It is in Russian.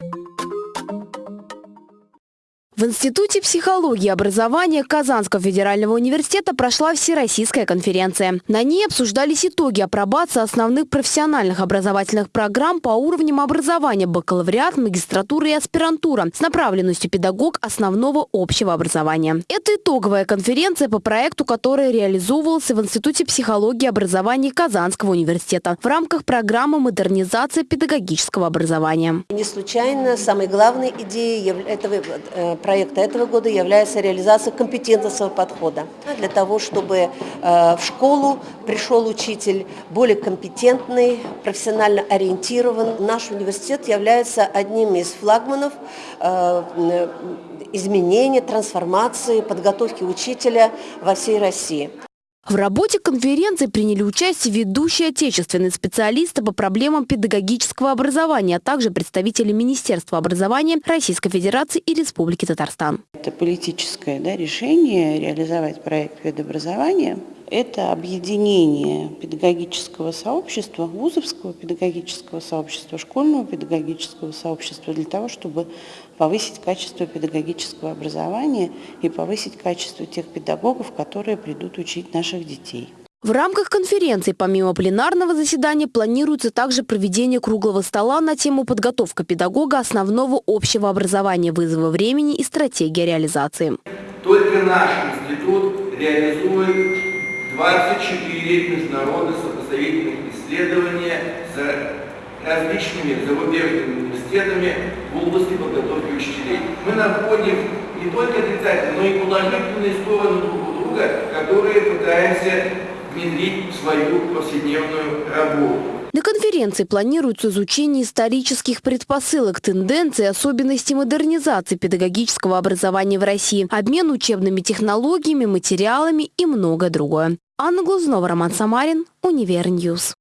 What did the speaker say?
you В Институте психологии и образования Казанского федерального университета прошла Всероссийская конференция. На ней обсуждались итоги апробации основных профессиональных образовательных программ по уровням образования бакалавриат, магистратура и аспирантура с направленностью педагог основного общего образования. Это итоговая конференция по проекту, который реализовывался в Институте психологии и образования Казанского университета в рамках программы модернизации педагогического образования. Не случайно самой главной идеей этого э, проекта этого года является реализация компетентностного подхода. Для того, чтобы э, в школу пришел учитель более компетентный, профессионально ориентирован. Наш университет является одним из флагманов э, изменения, трансформации, подготовки учителя во всей России. В работе конференции приняли участие ведущие отечественные специалисты по проблемам педагогического образования, а также представители Министерства образования Российской Федерации и Республики Татарстан. Это политическое да, решение реализовать проект педобразования – это объединение педагогического сообщества, вузовского педагогического сообщества, школьного педагогического сообщества для того, чтобы повысить качество педагогического образования и повысить качество тех педагогов, которые придут учить наших детей. В рамках конференции, помимо пленарного заседания, планируется также проведение круглого стола на тему подготовка педагога основного общего образования, вызова времени и стратегия реализации. Только наш институт реализует 24 международных сопоставительных исследования с различными зарубежными университетами в области подготовки учителей. Мы находим не только отрицательные, но и положительные стороны друг у друга, которые пытаемся внедрить в свою повседневную работу. На конференции планируется изучение исторических предпосылок, тенденций, особенностей модернизации педагогического образования в России, обмен учебными технологиями, материалами и многое другое. Анна Глазунова, Роман Самарин, Univer News.